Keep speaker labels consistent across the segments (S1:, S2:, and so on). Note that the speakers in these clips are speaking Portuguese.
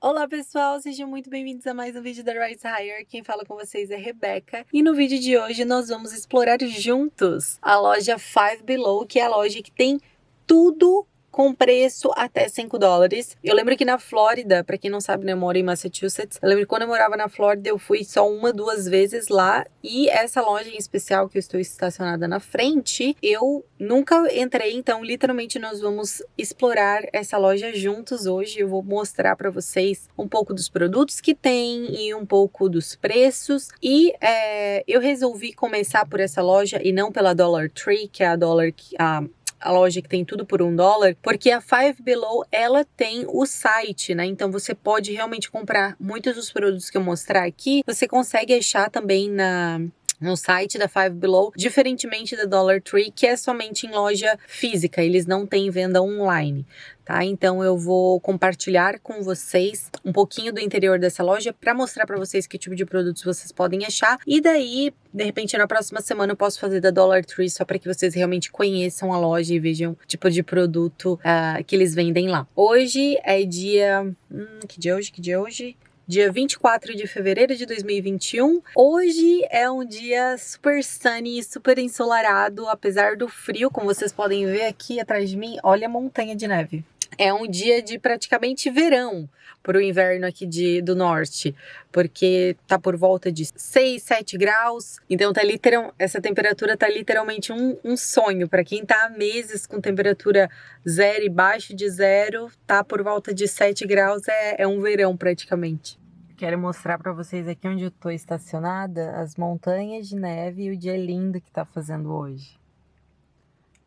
S1: Olá pessoal, sejam muito bem-vindos a mais um vídeo da Rise Higher. Quem fala com vocês é Rebeca. E no vídeo de hoje nós vamos explorar juntos a loja Five Below, que é a loja que tem tudo com preço até 5 dólares. Eu lembro que na Flórida, para quem não sabe, né, eu moro em Massachusetts. Eu lembro que quando eu morava na Flórida, eu fui só uma, duas vezes lá. E essa loja em especial, que eu estou estacionada na frente, eu nunca entrei. Então, literalmente, nós vamos explorar essa loja juntos hoje. Eu vou mostrar para vocês um pouco dos produtos que tem e um pouco dos preços. E é, eu resolvi começar por essa loja e não pela Dollar Tree, que é a Dollar... A, a loja que tem tudo por um dólar, porque a Five Below ela tem o site, né? Então você pode realmente comprar muitos dos produtos que eu mostrar aqui, você consegue achar também na no site da Five Below, diferentemente da Dollar Tree, que é somente em loja física, eles não têm venda online. Tá? Então eu vou compartilhar com vocês um pouquinho do interior dessa loja para mostrar para vocês que tipo de produtos vocês podem achar e daí, de repente, na próxima semana eu posso fazer da Dollar Tree só para que vocês realmente conheçam a loja e vejam o tipo de produto uh, que eles vendem lá. Hoje é dia, hum, que dia é hoje? Que dia é hoje? dia 24 de fevereiro de 2021. Hoje é um dia super sunny, super ensolarado, apesar do frio, como vocês podem ver aqui atrás de mim, olha a montanha de neve. É um dia de praticamente verão para o inverno aqui de, do norte, porque tá por volta de 6, 7 graus. Então tá literal, essa temperatura tá literalmente um, um sonho para quem tá há meses com temperatura zero e baixo de zero, tá por volta de 7 graus é, é um verão praticamente. Quero mostrar para vocês aqui onde eu tô estacionada, as montanhas de neve e o dia lindo que tá fazendo hoje.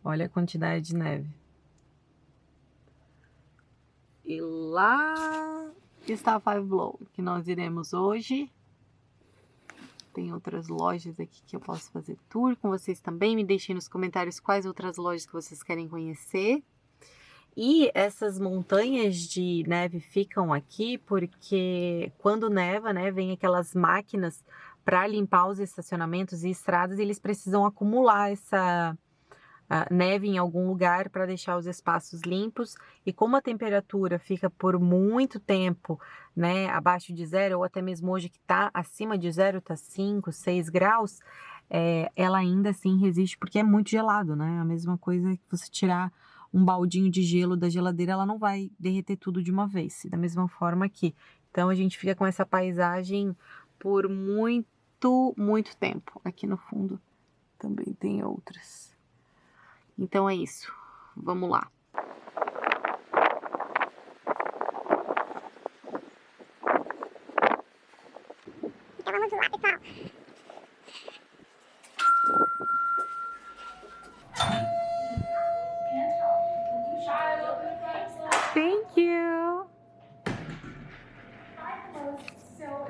S1: Olha a quantidade de neve. E lá está a Five Below, que nós iremos hoje. Tem outras lojas aqui que eu posso fazer tour com vocês também. Me deixem nos comentários quais outras lojas que vocês querem conhecer. E essas montanhas de neve ficam aqui porque quando neva, né, vem aquelas máquinas para limpar os estacionamentos e estradas e eles precisam acumular essa uh, neve em algum lugar para deixar os espaços limpos. E como a temperatura fica por muito tempo, né, abaixo de zero, ou até mesmo hoje que está acima de zero, está 5, 6 graus, é, ela ainda assim resiste porque é muito gelado, né? A mesma coisa que você tirar um baldinho de gelo da geladeira, ela não vai derreter tudo de uma vez. Da mesma forma aqui. Então a gente fica com essa paisagem por muito, muito tempo. Aqui no fundo também tem outras. Então é isso. Vamos lá. Então vamos lá, pessoal.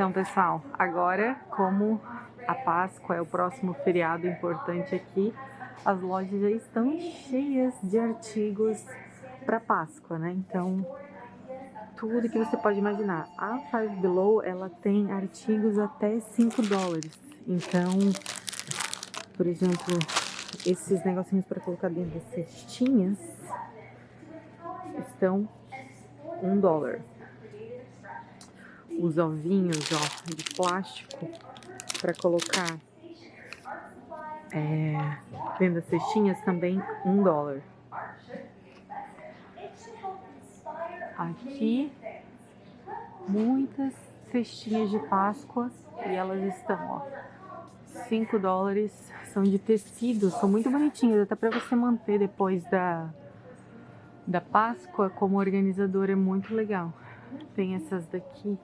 S1: Então, pessoal, agora, como a Páscoa é o próximo feriado importante aqui, as lojas já estão cheias de artigos para Páscoa, né? Então, tudo que você pode imaginar. A Five Below, ela tem artigos até 5 dólares. Então, por exemplo, esses negocinhos para colocar dentro das cestinhas estão um dólar os ovinhos ó, de plástico para colocar é, dentro das cestinhas também um dólar. Aqui muitas cestinhas de Páscoa e elas estão ó 5 dólares, são de tecido, são muito bonitinhas, até para você manter depois da, da Páscoa como organizador é muito legal. Tem essas daqui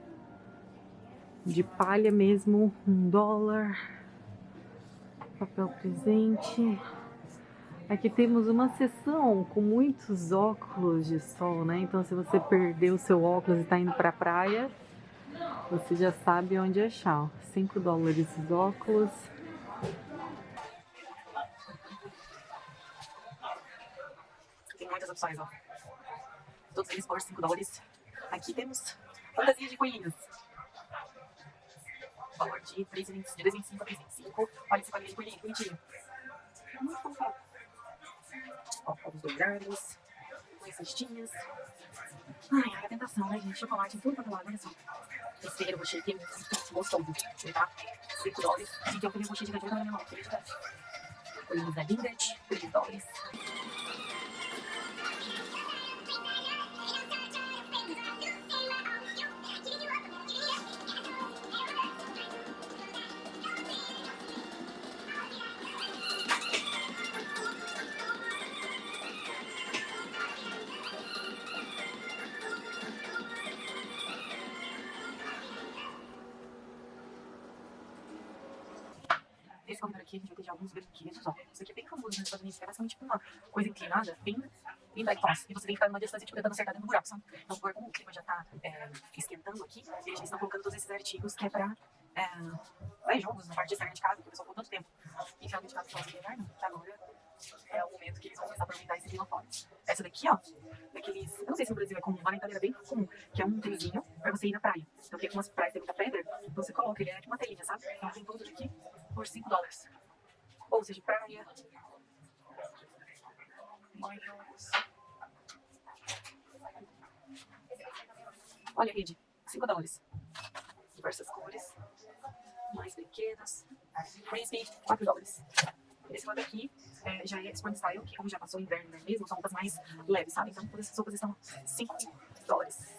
S1: de palha mesmo, um dólar. Papel presente. Aqui temos uma seção com muitos óculos de sol, né? Então se você perdeu o seu óculos e está indo para praia, você já sabe onde achar. 5 dólares os óculos. Tem muitas opções, ó. Todos eles por 5 dólares. Aqui temos fantasia de coelhinhos valor de 3,25 de 2,25 a 3,25. Olha esse quadrinho bonitinho, bonitinho. Muito fofo. Ó, os dois armas, com cestinhas.
S2: Ai, ai, a tentação, né, gente? Chocolate em tudo quanto é lado, olha só. Esse terreiro aqui é muito gostoso, tá? 5 dólares. Gente, eu queria rocher de gordura na minha mão, acredita? Olhinhos da Lindet, 3 dólares. Corredor aqui a gente vai ter de alguns brinquedos, ó. Isso aqui é bem famoso nos Estados Unidos, que é basicamente tipo uma coisa inclinada, bem, bem toss. E você tem que ficar numa distância, tipo, tentando acertar dentro do buraco, sabe? Então, agora como o clima já tá é, esquentando aqui, eles estão colocando todos esses artigos que é pra é, é, jogos na parte externa de casa, que o pessoal ficou tanto tempo enfiado de casa por causa do inverno, que agora é o momento que eles vão começar a aproveitar esse clima forte. Essa daqui, ó, daqueles. Eu não sei se no Brasil é comum, lá na Itália é bem comum, que é um trilhinho pra você ir na praia. Então tem algumas praias, tem muita pedra, então você coloca, ele é tipo uma telinha, sabe? Então tem todos aqui por 5 dólares. Bolsa de praia. Banhos. Olha a rede, 5 dólares. Diversas cores. Mais brinquedos. Frisbee, 4 dólares. Esse lado aqui é, já é Spring Style, que como já passou o inverno né, mesmo, são roupas mais leves, sabe? Então todas essas roupas estão 5 dólares.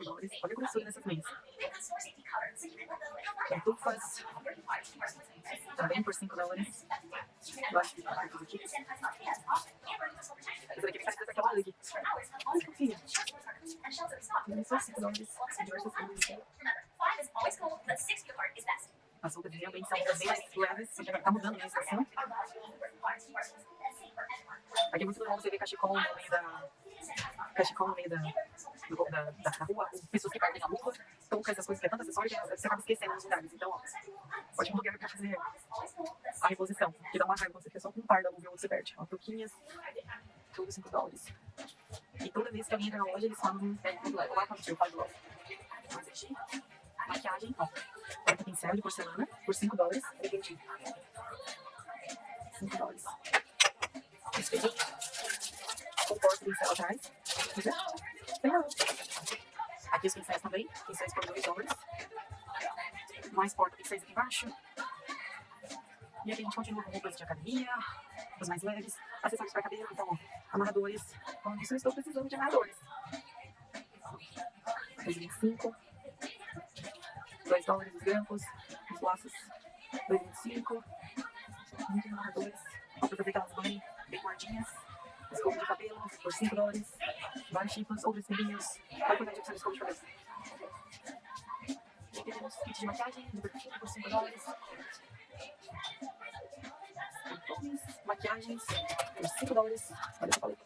S2: Por 5 dólares. Olha a grossura dessas meias. Pantufas também por 5 dólares. Eu acho que tá aqui. Essa daqui parece essa aquela aqui. Olha que fofinha. Também são 5 dólares. Diversas cores. As roupas realmente são bem mais leves. Tá mudando a estação. Aqui é muito normal você ver cachecol no meio da. Cachecol no meio da, da, rua, pessoas que perdem a luva, touca, essas coisas que é tanto acessório você acaba esquecendo nos lugares. Então, ó, ótimo lugar pra fazer a reposição, que dá uma raiva você fica só com um par da luva e você perde. Ó, touquinhas, tudo 5 dólares. E toda vez que alguém entra na loja, eles falam, é, lá quando eu falo logo. Mas aqui, maquiagem, ó, porta pincel de porcelana, por 5 dólares, entendi. 5 dólares. Espelhinho, com porta pincel atrás, Legal. Aqui os pincéis também, pincéis por 2 dólares. Mais porta pincéis aqui embaixo. E aqui a gente continua com roupas de academia, os mais leves, acessórios para cabelo, então, amarradores. Falando isso, eu estou precisando de amarradores. 2,25. 2 dólares os grampos, os laços, 2,25. Muitos amarradores. Vou aproveitar elas bem, bem gordinhas. Escova de cabelo por 5 dólares. Vários tipos, outros espelhinhos. A quantidade de opções de escova de cabelo. Aqui temos kit de maquiagem de perfume por 5 dólares. Perfumes, maquiagens por 5 dólares. Olha essa paleta.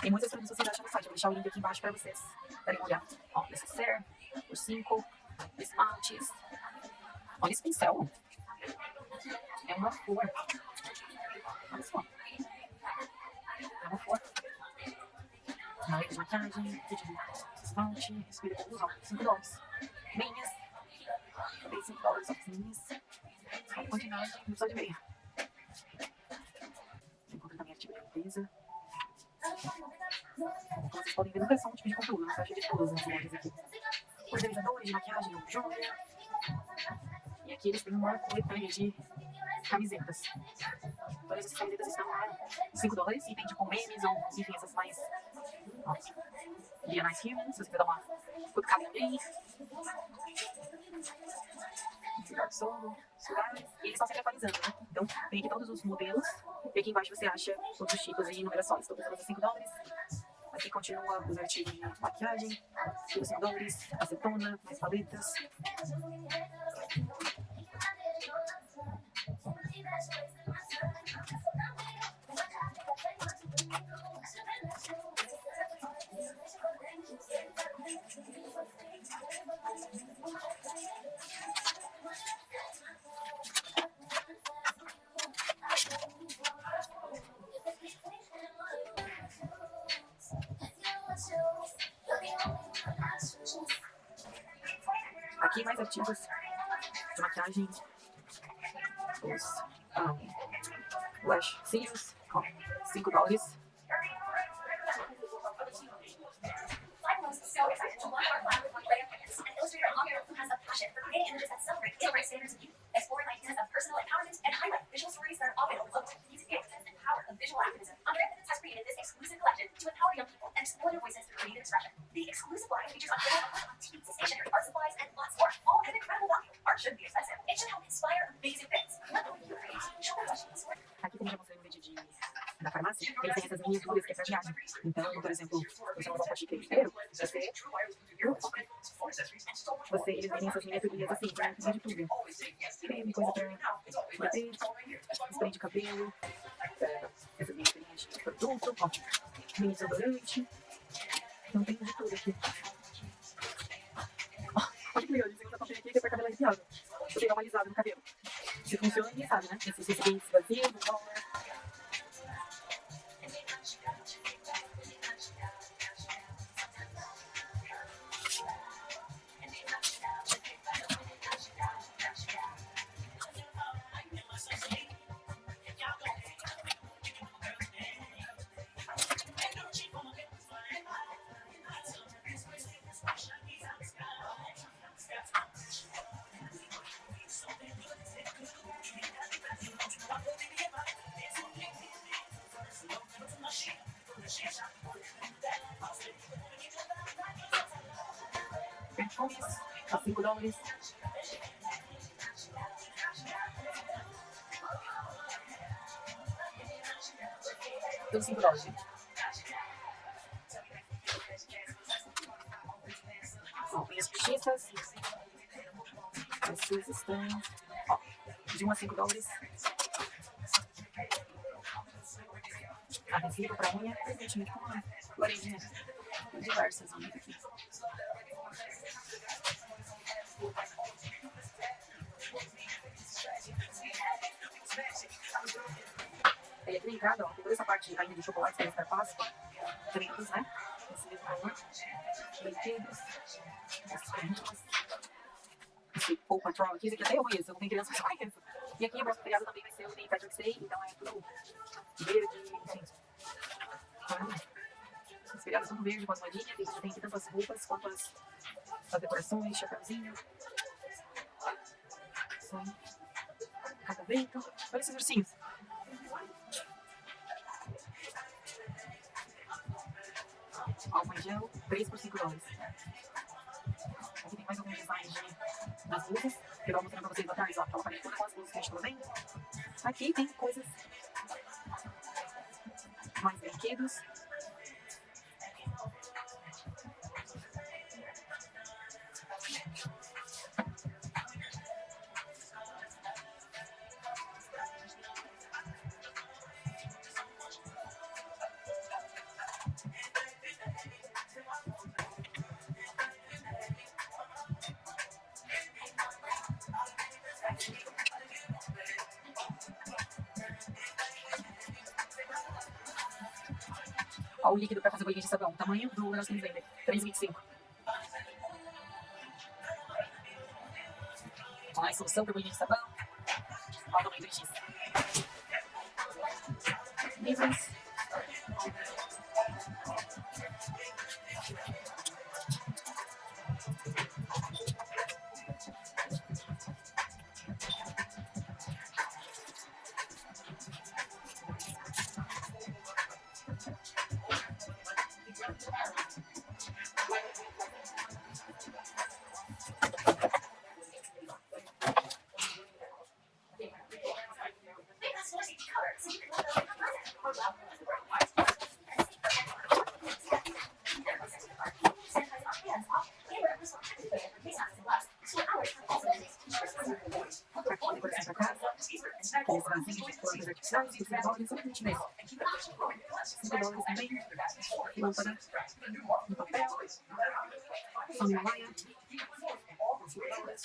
S2: Tem muitas produtos vocês acham no site. Vou deixar o link aqui embaixo para vocês darem uma olhada. Ó, necessaire por 5. Esmaltes. Olha esse pincel. É uma flor. Olha só. É uma flor. Maleta de maquiagem, kit de esmalte, ó, 5 dólares. Meias, também 5 dólares, ó, meias. Quantidade, não só de meia. Encontra também artigo de limpeza. Como vocês podem ver, nunca só um tipo de conteúdo, não cheio de todas nas lojas aqui. Organizadores de maquiagem, joia. E aqui eles têm uma coletânea de camisetas. Todas essas camisetas estão a 5 dólares e tem tipo memes ou enfim, essas mais. Ó, Be a Nice Human, se você dar uma cutucada alguém. Cidade Solo, lugares. E eles estão sempre atualizando, né? Então tem aqui todos os modelos. E aqui embaixo você acha todos os tipos e numerações. Todas elas a 5 dólares. Aqui continua os artigos de maquiagem, por 5 dólares, acetona, mais paletas. Aqui é mais artigos de maquiagem, os um, lash cílios, 5 dólares. Voices creative expression. The exclusive line features on TV, stationery, art supplies, and lots more, all at incredible value. Art shouldn't be expensive. It should help inspire amazing things. The way you create show the Aqui como já mostrei no vídeo de da farmácia, eles têm essas miniaturas que é pra viagem. Então, por exemplo, você não pode inteiro, você... Você, eles vendem essas miniaturinhas assim, pra de tudo. Creme, coisa pra bater, spray de cabelo, essas miniaturinhas de produto, ó, mini desodorante. Então tem de tudo aqui. Olha que legal, eles usam papel aqui que é pra cabelo arrepiado. Vou pegar uma alisada no cabelo. Se funciona, ninguém sabe, né? Esses recipientes vazios, no dólar. Dólares. Tudo 5 dólares. Ó, minhas postiças. Essas estão ó, de 1 a 5 dólares. Adesivo para unha, presentemente com uma florezinha diversas. Ainda de chocolate que é Páscoa, tretas, né? Brinquedos, essas perguntas, esse Paw Patrol aqui, esse aqui até eu conheço, eu não tenho criança, mas eu conheço. E aqui o próximo feriado também vai ser o de Patrick's Day, então é tudo verde. Então, os feriados são verde com as moedinhas, tem, tem tanto as roupas quanto as, as decorações, chapéuzinho. São cada vento. Olha esses ursinhos. Álcool em gel, 3 por 5 dólares. Aqui tem mais alguns designs de, das blusas, que eu vou mostrando pra vocês atrás, ó. Ela aparece com as blusas que a gente vendo. Aqui tem coisas mais brinquedos. Para fazer bolinha de sabão. O tamanho do negócio que eles vendem. 3,25. Ó, a solução para bolinha de sabão. Ó, o tamanho do X. Livros. 5 dólares, mesmo. 5 dólares também. Lâmpada papel. Himalaia. 5 dólares.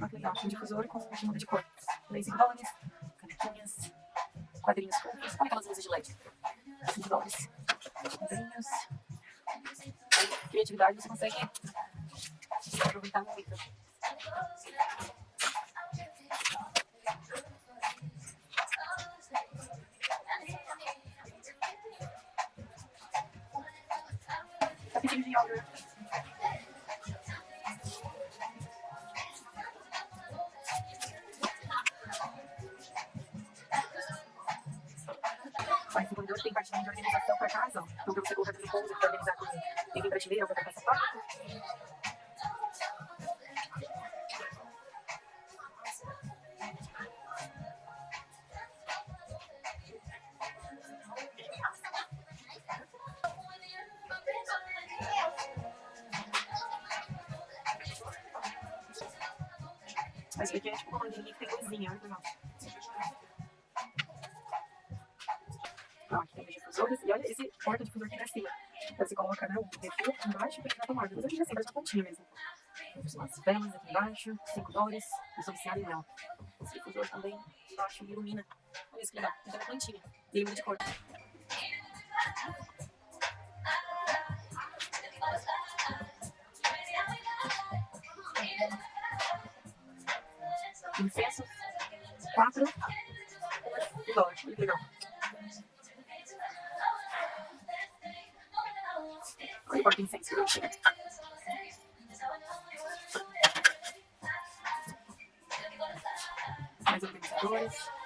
S2: Olha que um difusor com muda de cor. 5 dólares. Canequinhas. Quadrinhos aquelas luzes de LED. 5 dólares. Quadrinhos. Criatividade, você consegue aproveitar muito. Aqui tem difusores. E olha esse porta-difusor aqui pra cima. Então você coloca né, o refil embaixo e na tomada. Mas hoje assim, parece uma pontinha mesmo. Umas velas aqui embaixo, 5 dólares, visualizado em mel. Esse difusor também embaixo ilumina. Olha isso que legal, tem uma plantinha. E ele muda de cor. Incenso, 4 dólares. Olha que legal. Olha o porta-incenso que bonitinho. Mais organizadores.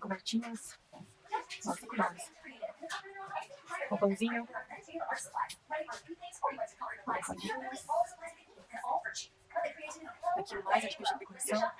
S2: Aqui cobertinhas. 5 dólares. Roupãozinho. Almofadinhas. Aqui mais artigo de decoração.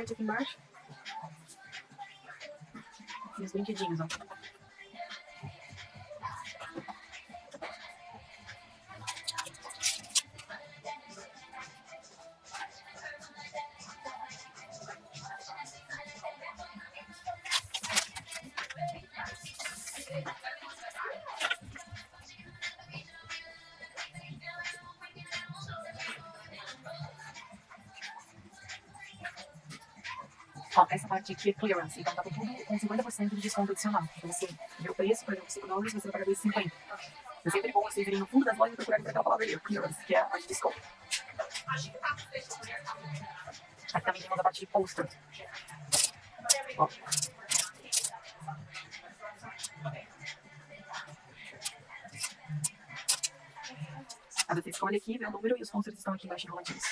S2: Aqui embaixo. Os brinquedinhos, ó. É clearance, então tá tudo com 50% de desconto adicional. Então vê o preço, por exemplo, 5 dólares, você vai pagar 2,50. É sempre bom vocês irem no fundo das lojas e procurarem por aquela palavra ali, clearance, que é a de desconto. Aqui também temos a parte de poster. Ó. Aí você escolhe aqui, vê o número e os posters estão aqui embaixo enroladinhos.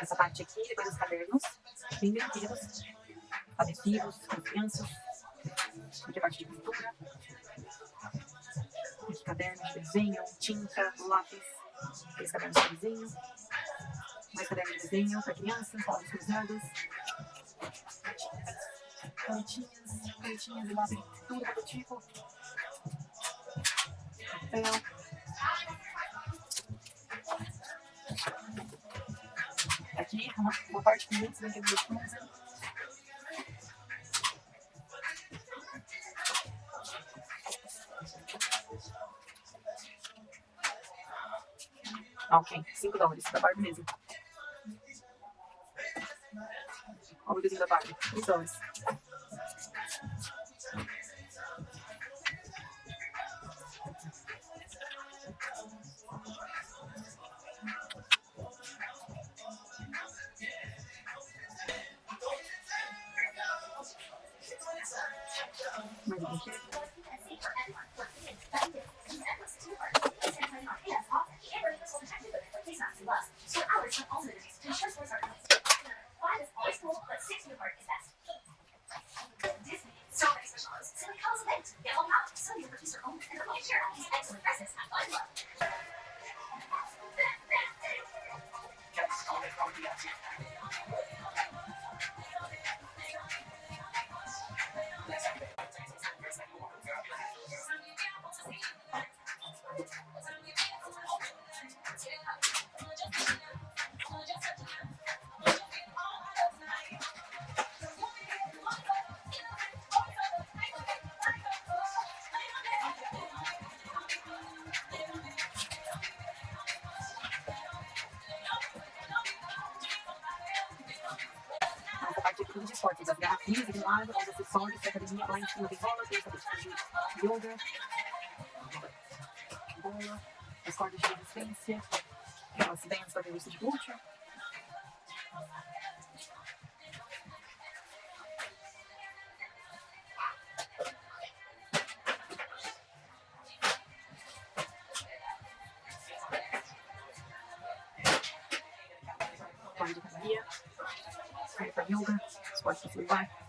S2: Essa parte aqui, depois os cadernos, bem bonitos. adesivos crianças. Aqui a parte de pintura. Aqui caderno de desenho, tinta, lápis. Aqueles cadernos de desenho. Mais caderno de desenho para crianças, palavras cruzadas. Canetinhas, canetinhas e lápis, tudo do tipo. Papel. Aqui, uma parte com muitos coisa. Ah, ok. 5 dólares. Da Barbie mesmo. Olha o desenho da Barbie. 3 dólares. Tudo de esportes, as garrafinhas aqui do lado, os acessórios da academia, lá em cima bola, tem essa de yoga, bola, as cordas de resistência, aquelas bands para revista de glúteo. Corda de academia, corda para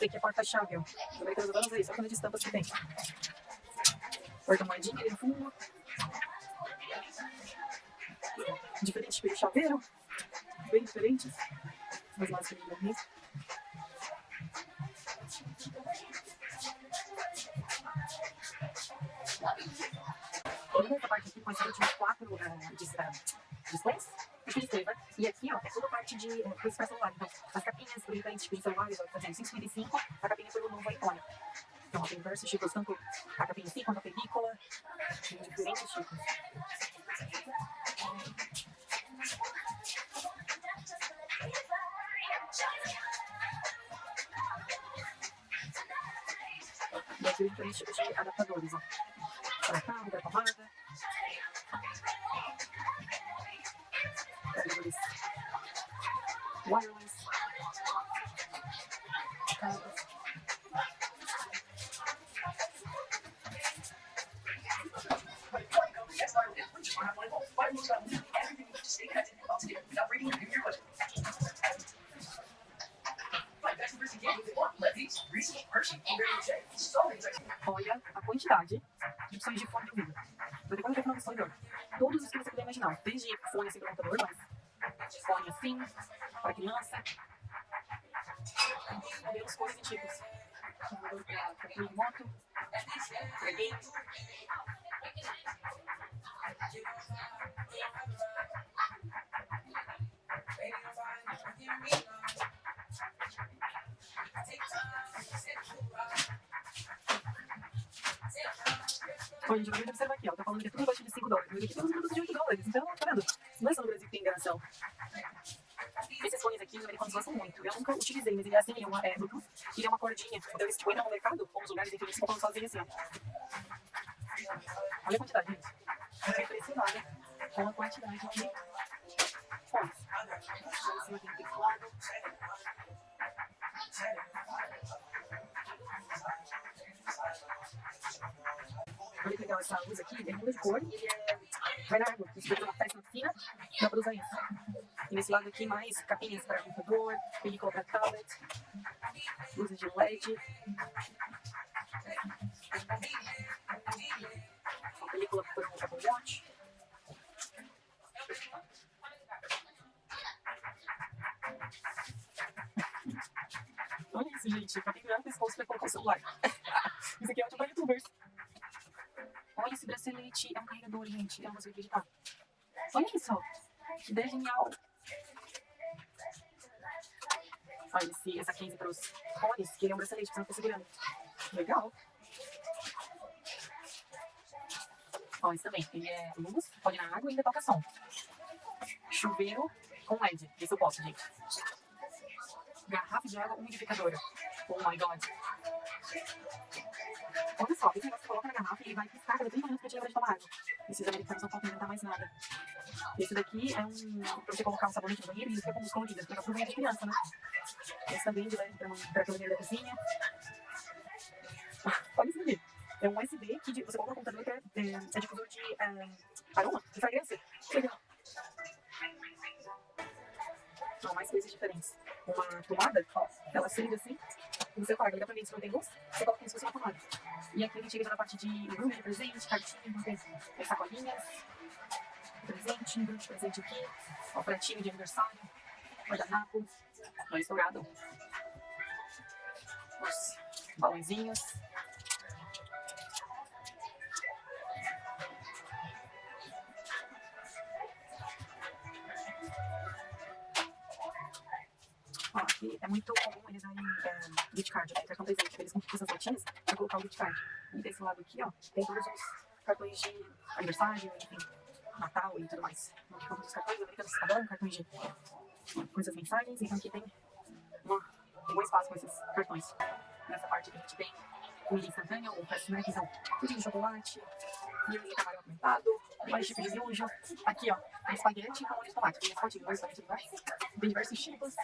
S2: Isso daqui é porta-chave, ó. Aproveitando todas aí, só quando de estampas que tem. Porta-moedinha no fundo. Diferente tipo de chaveiro. Bem diferentes. Mas mais que mesmo. Toda essa parte aqui consiste de quatro uh, displays. displays né? E aqui, ó, é toda parte de uh, coisas para celular. Então, exemplo, 555, a capinha pelo novo iPhone. Então, ó, tem diversos tipos, tanto Todos os que você puder imaginar. Desde fone assim para computador, mas fone assim, para criança. Modelos, cores e para de moto, para game. Bom, gente, vamos observar aqui, falando é tudo abaixo de 5 dólares. Mas aqui tem uns produtos de 8 dólares. Então, tá vendo? Não é só no Brasil que tem enganação. Esses fones aqui, os americanos gostam muito. Eu nunca utilizei, mas ele é assim, é, uma, é Bluetooth, ele é uma cordinha. Então, eles tipo, entram no mercado, ou nos lugares em que eles compram sozinho assim, ó. Muda de cor vai na água. Daqui é uma peça fina, dá pra usar isso. E nesse lado aqui, mais capinhas para computador, película para tablet, luzes de LED. Película para o Apple Watch. Olha isso, gente. Pra pendurar o pescoço pra colocar o celular. isso aqui é ótimo para youtubers. Olha esse bracelete. É um carregador, gente. Eu não consigo acreditar. Olha isso. Que ideia genial. Olha esse, essa case para os fones, que ele é um bracelete você não fica segurando. Legal. Ó, esse também. Ele é luz, pode na água e ainda toca som. Chuveiro com LED. Esse eu posso, gente. Garrafa de água umidificadora. Oh my god. Olha só, esse negócio que coloca na garrafa e ele vai piscar cada 30 minutos pra te de tomar água. Esses americanos não inventar mais nada. Esse daqui é um pra você colocar um sabonete no banheiro e ele fica com os coloridos, fica pro banheiro de criança, né? Esse também de leve pra, pra banheiro da cozinha. Olha isso aqui. É um USB que você coloca no computador que é, é, é difusor de é, aroma, de fragrância. Legal. Não, mais coisas diferentes. Uma tomada, ó, ela acende assim, você apaga, dá pra ver se não tem luz, você coloca como se fosse uma tomada. E aqui gente chega já na parte de embrulho de presente, cartinha, tem, tem sacolinhas, presente, embrulho de presente aqui, ó, pratinho de aniversário, guardanapo, não estourado, os balãozinhos, É muito comum eles darem é, gift card, né? Cartão presente. Eles compram essas notinhas pra colocar o gift card. E desse lado aqui, ó, tem todos os cartões de aniversário, enfim, Natal e tudo mais. Aqui todos os cartões, os americanos adoram cartões de coisas mensagens, então aqui tem uma, um bom espaço com esses cartões. Nessa parte aqui a gente tem comida instantânea, ou fast snacks, então, pudim de chocolate, milho de camarão apimentado, mais tipo de miojo. Aqui, ó, tem espaguete com molho de tomate. Tem fotinho, dois. Tem diversos tipos.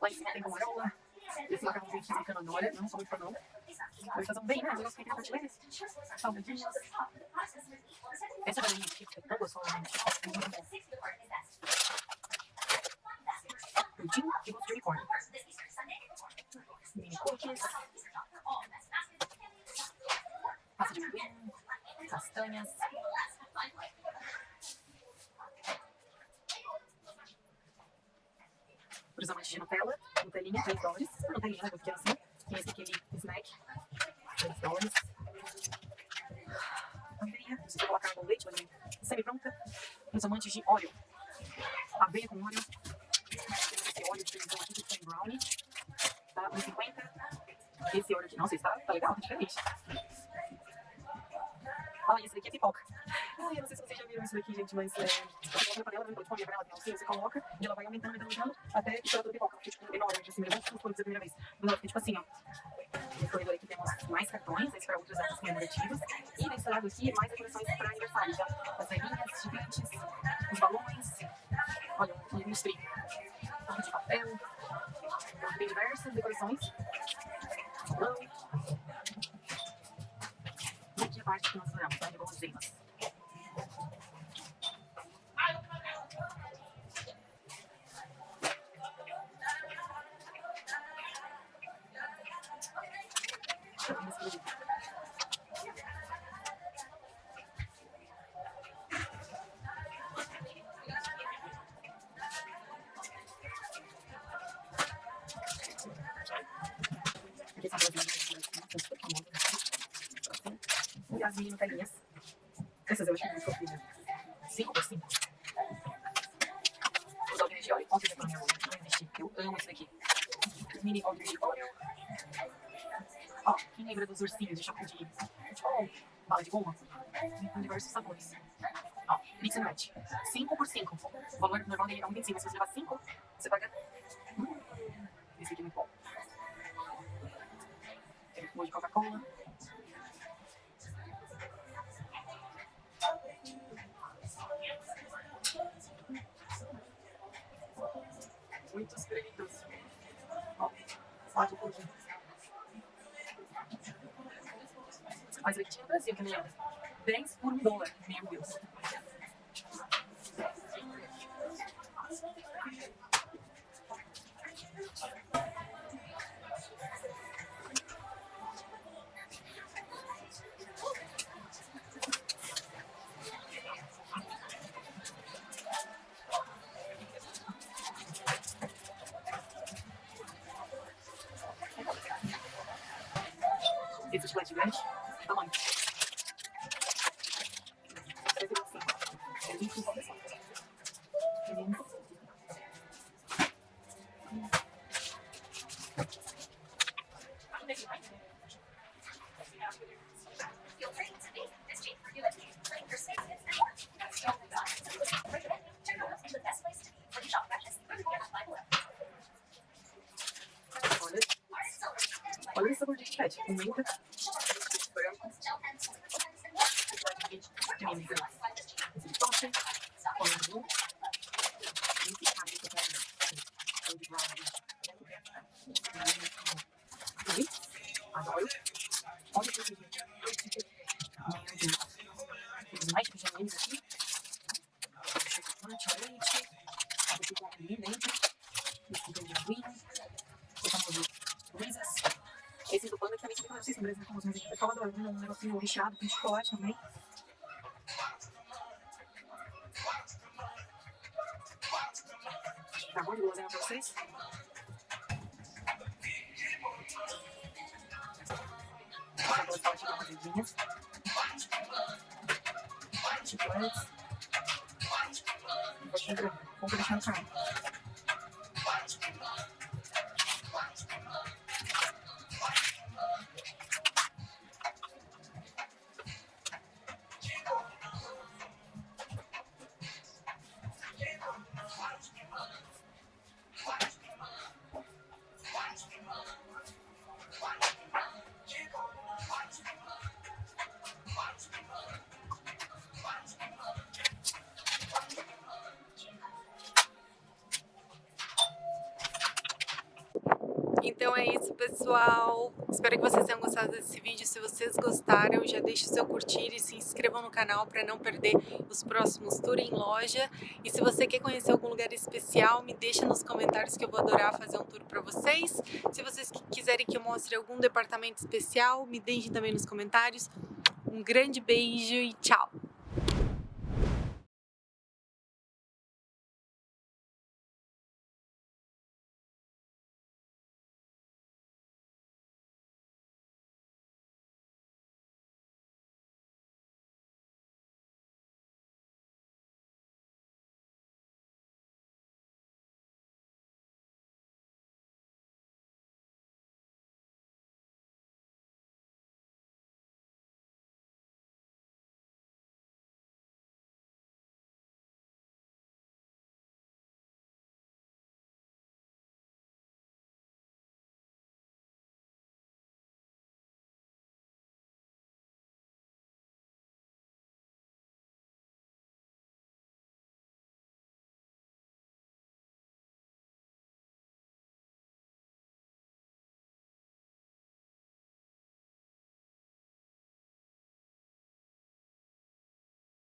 S2: Lá em cima tem camarola. Esse macarrãozinho aqui bacana, olha, não sou muito fã não. Mas fazem bem, né? Eu gosto de prateleiras. Salgadinhos. Essa galinha aqui, é tão gostosa, gente. Muito bom. Pudim e gosto de unicórnio. Mini cookies. Massa de amendoim. Castanhas. Os amantes de Nutella, Nutelinha, 3 dólares. Nutelinha, né? Pequeno assim. Tem esse aquele snack, 3 dólares. Aveia, se você colocar no leite, vai vir semi-pronta. Amantes de óleo, aveia com óleo. Esse óleo de aqui, que tem brownie. Tá? 1,50. Esse óleo aqui, nossa, esse tá, tá legal, tá diferente. Ah, esse daqui é pipoca. Ai, eu não sei se vocês já viram isso daqui, gente, mas é, você coloca panela, não pode comer panela, alcinha, você coloca e ela vai aumentando, aumentando, aumentando, até que toda a pipoca fica, tipo, enorme, assim, mesmo se for a primeira vez. Ela fica, tipo assim, ó. Nesse corredor aqui temos mais cartões, esse para outros atos comemorativos. E nesse lado aqui, mais decorações para aniversário, já. Lembra dos ursinhos de chocolate de... Bala de goma, com diversos sabores. Ó, and match. 5 por 5. O valor normal dele é 1,25, mas se você levar 5, você paga... Hum, esse aqui é muito bom. Tem um de Coca-Cola. Muitos créditos. Ó, pode um pouquinho. Mas aqui no Brasil, que nem 10 por um dólar. Meu Deus. Esse chocolate grande, tamanho. 125. É 25 pessoal. Olha, olha esse sabor de chiclete. Com menta, branco, de menta, esse de toffee, com limão, e esse cabe que eu quero ver. O de brownie. Ui, adoro. Olha que lindo. Meu Deus. Tem mais pijaminhas aqui. Chocolate, leite. Esse aqui é dentro. Esse aqui é de amendoim. O famoso Reese's. Esse do panda que também não sei se no Brasil é famoso, mas aqui é Salvador. Um negocinho recheado com chocolate também. Tá bom de guloseima pra vocês? Chicletes. Um pouquinho grande. Vou deixar no deixe seu curtir e se inscrevam no canal para não perder os próximos tour em loja. E se você quer conhecer algum lugar especial, me deixa nos comentários que eu vou adorar fazer um tour para vocês. Se vocês quiserem que eu mostre algum departamento especial, me deixem também nos comentários. Um grande beijo e tchau!